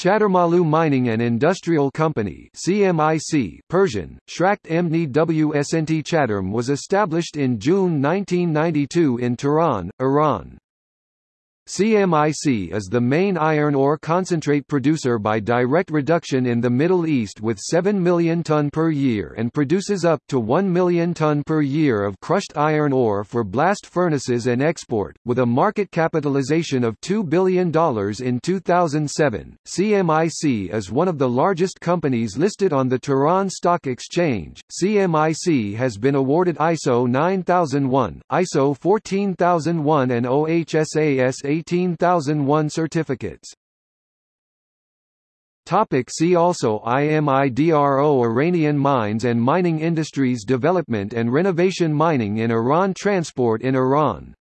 Chadormalu Mining and Industrial Company CMIC Persian, Shrakt Emni Wsnt Chattarm was established in June 1992 in Tehran, Iran. CMIC is the main iron ore concentrate producer by direct reduction in the Middle East with 7 million ton per year and produces up to 1 million ton per year of crushed iron ore for blast furnaces and export, with a market capitalization of $2 billion in 2007. CMIC is one of the largest companies listed on the Tehran Stock Exchange. CMIC has been awarded ISO 9001, ISO 14001 and OHSAS 18001 certificates. Topic see also IMIDRO Iranian mines and mining industries development and renovation mining in Iran Transport in Iran